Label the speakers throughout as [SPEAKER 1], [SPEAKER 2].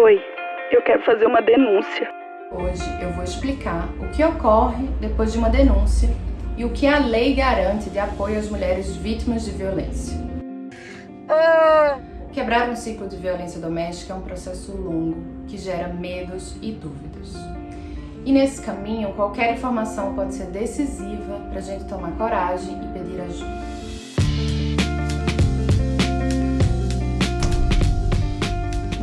[SPEAKER 1] Oi, eu quero fazer uma denúncia.
[SPEAKER 2] Hoje eu vou explicar o que ocorre depois de uma denúncia e o que a lei garante de apoio às mulheres vítimas de violência. Quebrar um ciclo de violência doméstica é um processo longo que gera medos e dúvidas. E nesse caminho, qualquer informação pode ser decisiva para a gente tomar coragem e pedir ajuda.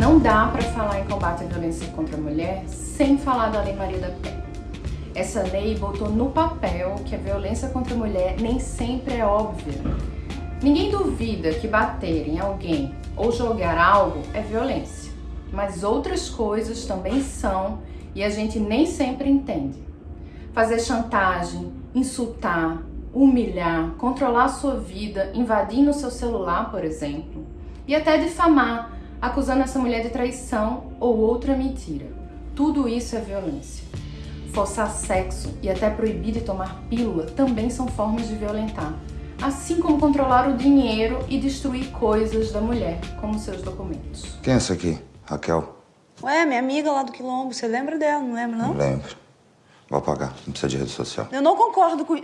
[SPEAKER 2] Não dá para falar em combate à violência contra a mulher sem falar da Lei Maria da Penha. Essa lei botou no papel que a violência contra a mulher nem sempre é óbvia. Ninguém duvida que bater em alguém ou jogar algo é violência, mas outras coisas também são e a gente nem sempre entende. Fazer chantagem, insultar, humilhar, controlar a sua vida, invadindo o seu celular, por exemplo, e até difamar, acusando essa mulher de traição ou outra mentira. Tudo isso é violência. Forçar sexo e até proibir de tomar pílula também são formas de violentar, assim como controlar o dinheiro e destruir coisas da mulher, como seus documentos.
[SPEAKER 3] Quem é essa aqui? Raquel?
[SPEAKER 4] Ué, minha amiga lá do Quilombo, você lembra dela, não lembra não?
[SPEAKER 3] Não lembro. Vou apagar, não precisa de rede social.
[SPEAKER 4] Eu não concordo com...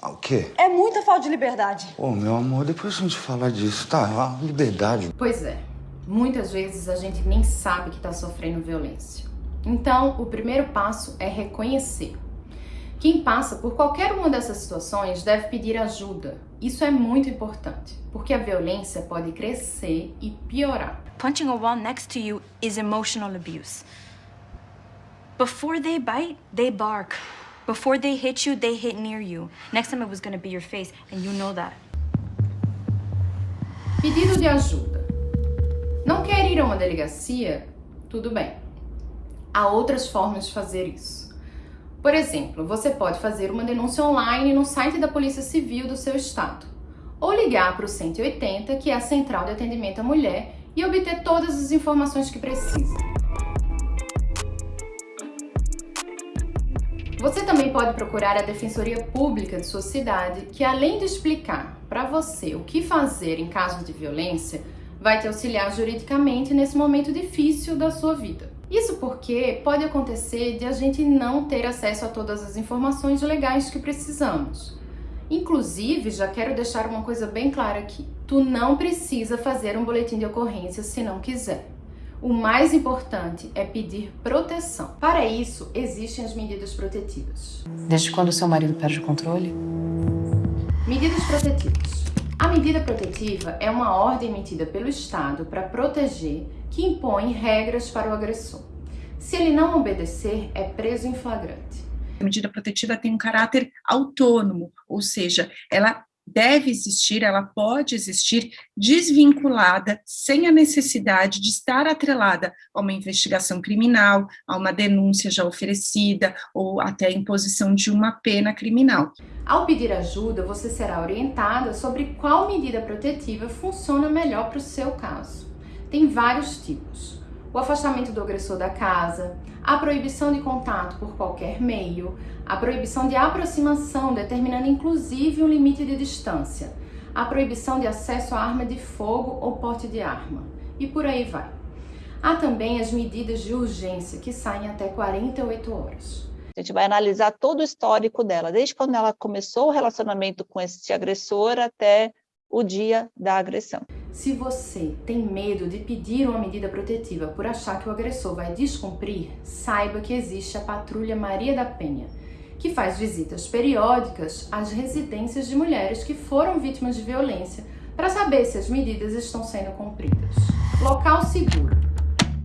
[SPEAKER 3] Ah, o quê?
[SPEAKER 4] É muita falta de liberdade.
[SPEAKER 3] Ô, meu amor, depois a gente falar disso, tá? Ah, liberdade.
[SPEAKER 2] Pois é, muitas vezes a gente nem sabe que está sofrendo violência. Então, o primeiro passo é reconhecer. Quem passa por qualquer uma dessas situações deve pedir ajuda. Isso é muito importante, porque a violência pode crescer e piorar.
[SPEAKER 5] Punching a wall next to you is emotional abuse. Before they bite, they bark. Before they hit you, they hit near you. Next time it was gonna be your face, and you know that.
[SPEAKER 2] Pedido de ajuda. Não quer ir a uma delegacia? Tudo bem. Há outras formas de fazer isso. Por exemplo, você pode fazer uma denúncia online no site da Polícia Civil do seu estado, ou ligar para o 180, que é a Central de Atendimento à Mulher, e obter todas as informações que precisa. Você também pode procurar a Defensoria Pública de sua cidade, que além de explicar para você o que fazer em caso de violência, vai te auxiliar juridicamente nesse momento difícil da sua vida. Isso porque pode acontecer de a gente não ter acesso a todas as informações legais que precisamos. Inclusive, já quero deixar uma coisa bem clara aqui. Tu não precisa fazer um boletim de ocorrência se não quiser. O mais importante é pedir proteção. Para isso, existem as medidas protetivas.
[SPEAKER 6] Desde quando seu marido perde o controle?
[SPEAKER 2] Medidas protetivas. A medida protetiva é uma ordem emitida pelo Estado para proteger que impõe regras para o agressor. Se ele não obedecer, é preso em flagrante.
[SPEAKER 7] A medida protetiva tem um caráter autônomo, ou seja, ela deve existir, ela pode existir desvinculada, sem a necessidade de estar atrelada a uma investigação criminal, a uma denúncia já oferecida ou até a imposição de uma pena criminal.
[SPEAKER 2] Ao pedir ajuda, você será orientada sobre qual medida protetiva funciona melhor para o seu caso. Tem vários tipos o afastamento do agressor da casa, a proibição de contato por qualquer meio, a proibição de aproximação, determinando inclusive um limite de distância, a proibição de acesso à arma de fogo ou porte de arma, e por aí vai. Há também as medidas de urgência, que saem até 48 horas.
[SPEAKER 8] A gente vai analisar todo o histórico dela, desde quando ela começou o relacionamento com esse agressor até o dia da agressão.
[SPEAKER 2] Se você tem medo de pedir uma medida protetiva por achar que o agressor vai descumprir, saiba que existe a Patrulha Maria da Penha, que faz visitas periódicas às residências de mulheres que foram vítimas de violência para saber se as medidas estão sendo cumpridas. Local seguro.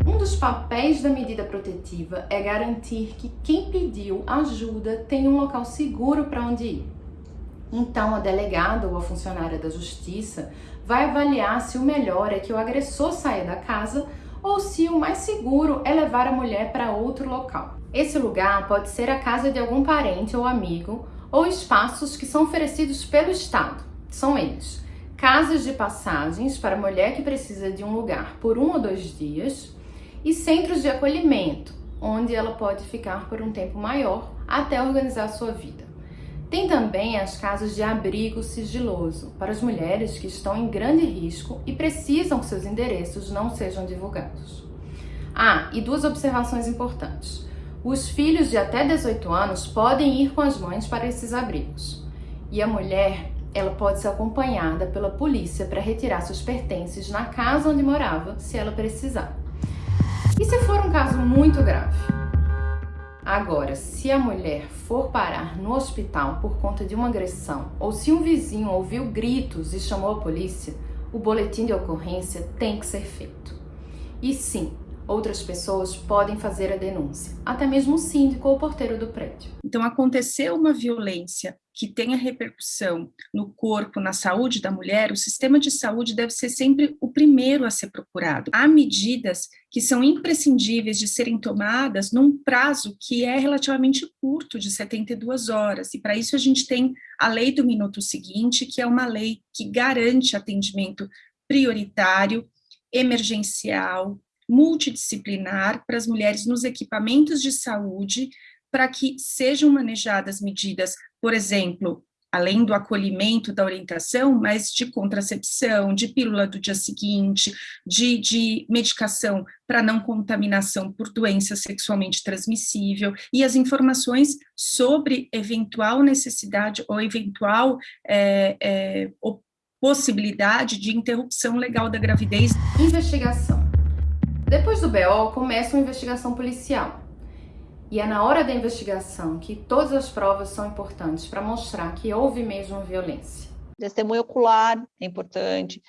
[SPEAKER 2] Um dos papéis da medida protetiva é garantir que quem pediu ajuda tem um local seguro para onde ir. Então, a delegada ou a funcionária da justiça vai avaliar se o melhor é que o agressor saia da casa ou se o mais seguro é levar a mulher para outro local. Esse lugar pode ser a casa de algum parente ou amigo ou espaços que são oferecidos pelo Estado. São eles: casas de passagens para mulher que precisa de um lugar por um ou dois dias e centros de acolhimento, onde ela pode ficar por um tempo maior até organizar sua vida. Tem também as casas de abrigo sigiloso para as mulheres que estão em grande risco e precisam que seus endereços não sejam divulgados. Ah, e duas observações importantes. Os filhos de até 18 anos podem ir com as mães para esses abrigos. E a mulher, ela pode ser acompanhada pela polícia para retirar seus pertences na casa onde morava, se ela precisar. E se for um caso muito grave? Agora, se a mulher for parar no hospital por conta de uma agressão, ou se um vizinho ouviu gritos e chamou a polícia, o boletim de ocorrência tem que ser feito. E sim, outras pessoas podem fazer a denúncia, até mesmo o síndico ou o porteiro do prédio.
[SPEAKER 7] Então, aconteceu uma violência que tenha repercussão no corpo, na saúde da mulher, o sistema de saúde deve ser sempre o primeiro a ser procurado. Há medidas que são imprescindíveis de serem tomadas num prazo que é relativamente curto, de 72 horas, e para isso a gente tem a lei do minuto seguinte, que é uma lei que garante atendimento prioritário, emergencial, multidisciplinar para as mulheres nos equipamentos de saúde, para que sejam manejadas medidas, por exemplo, além do acolhimento, da orientação, mas de contracepção, de pílula do dia seguinte, de, de medicação para não contaminação por doença sexualmente transmissível, e as informações sobre eventual necessidade ou eventual é, é, possibilidade de interrupção legal da gravidez.
[SPEAKER 2] Investigação. Depois do BO, começa uma investigação policial. E é na hora da investigação que todas as provas são importantes para mostrar que houve mesmo violência.
[SPEAKER 8] Testemunha ocular é importante,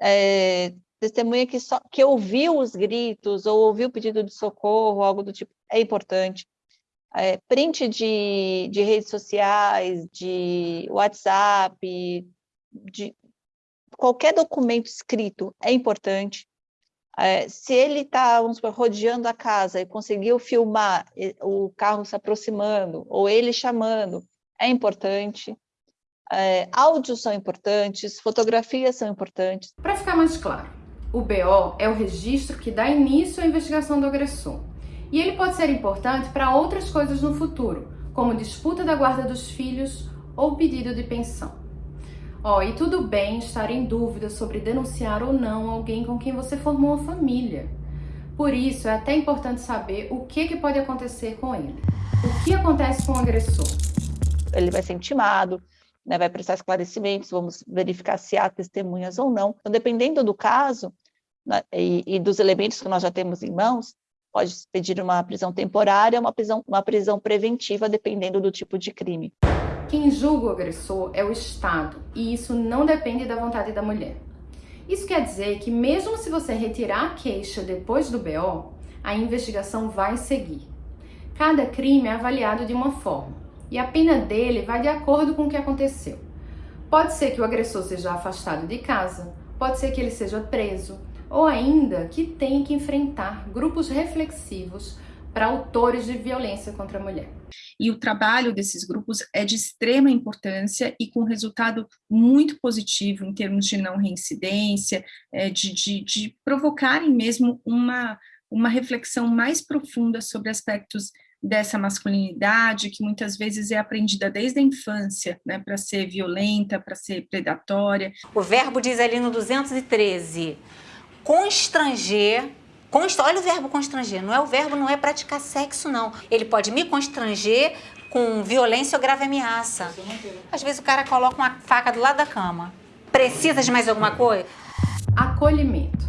[SPEAKER 8] é, testemunha que, só, que ouviu os gritos ou ouviu o pedido de socorro, algo do tipo, é importante. É, print de, de redes sociais, de WhatsApp, de qualquer documento escrito é importante. É, se ele está, rodeando a casa e conseguiu filmar o carro se aproximando, ou ele chamando, é importante. É, áudios são importantes, fotografias são importantes.
[SPEAKER 2] Para ficar mais claro, o BO é o registro que dá início à investigação do agressor. E ele pode ser importante para outras coisas no futuro, como disputa da guarda dos filhos ou pedido de pensão. Ó, oh, e tudo bem estar em dúvida sobre denunciar ou não alguém com quem você formou uma família. Por isso, é até importante saber o que, que pode acontecer com ele. O que acontece com o agressor?
[SPEAKER 8] Ele vai ser intimado, né, vai prestar esclarecimentos, vamos verificar se há testemunhas ou não. Então, dependendo do caso né, e, e, dos elementos que nós já temos em mãos, pode pedir uma prisão temporária, uma prisão, uma prisão preventiva, dependendo do tipo de crime.
[SPEAKER 2] Quem julga o agressor é o Estado, e isso não depende da vontade da mulher. Isso quer dizer que mesmo se você retirar a queixa depois do BO, a investigação vai seguir. Cada crime é avaliado de uma forma, e a pena dele vai de acordo com o que aconteceu. Pode ser que o agressor seja afastado de casa, pode ser que ele seja preso, ou ainda que tenha que enfrentar grupos reflexivos para autores de violência contra a mulher.
[SPEAKER 7] E o trabalho desses grupos é de extrema importância e com resultado muito positivo em termos de não reincidência, é, de, de, de provocarem mesmo uma, uma reflexão mais profunda sobre aspectos dessa masculinidade, que muitas vezes é aprendida desde a infância, né, para ser violenta, para ser predatória.
[SPEAKER 9] O verbo diz ali no 213, constranger Const... Olha o verbo constranger, não é o verbo, não é praticar sexo, não. Ele pode me constranger com violência ou grave ameaça. Às vezes o cara coloca uma faca do lado da cama. Precisa de mais alguma coisa?
[SPEAKER 2] Acolhimento.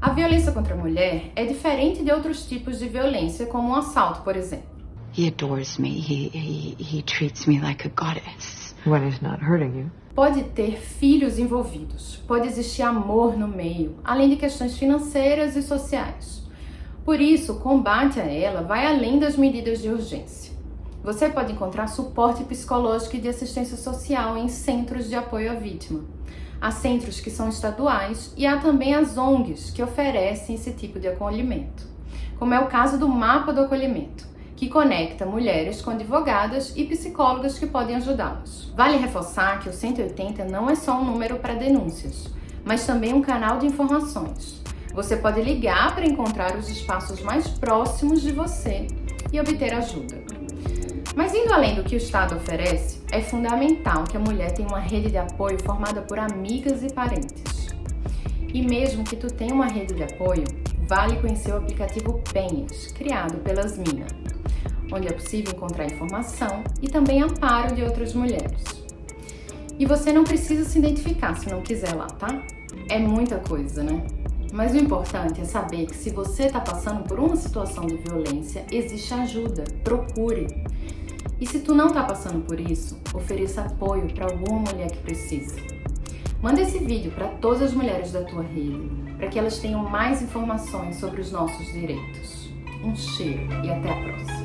[SPEAKER 2] A violência contra a mulher é diferente de outros tipos de violência, como um assalto, por exemplo.
[SPEAKER 10] He adores me. He, he, he treats me like a goddess.
[SPEAKER 11] When not hurting you.
[SPEAKER 2] Pode ter filhos envolvidos, pode existir amor no meio, além de questões financeiras e sociais. Por isso, o combate a ela vai além das medidas de urgência. Você pode encontrar suporte psicológico e de assistência social em centros de apoio à vítima. Há centros que são estaduais e há também as ONGs que oferecem esse tipo de acolhimento, como é o caso do Mapa do Acolhimento que conecta mulheres com advogadas e psicólogas que podem ajudá-las. Vale reforçar que o 180 não é só um número para denúncias, mas também um canal de informações. Você pode ligar para encontrar os espaços mais próximos de você e obter ajuda. Mas indo além do que o Estado oferece, é fundamental que a mulher tenha uma rede de apoio formada por amigas e parentes. E mesmo que tu tenha uma rede de apoio, vale conhecer o aplicativo Penhas, criado pelas Mina, onde é possível encontrar informação e também amparo de outras mulheres. E você não precisa se identificar se não quiser lá, tá? É muita coisa, né? Mas o importante é saber que se você está passando por uma situação de violência, existe ajuda, procure. E se tu não está passando por isso, ofereça apoio para alguma mulher que precisa. Manda esse vídeo para todas as mulheres da tua rede, para que elas tenham mais informações sobre os nossos direitos. Um cheiro e até a próxima!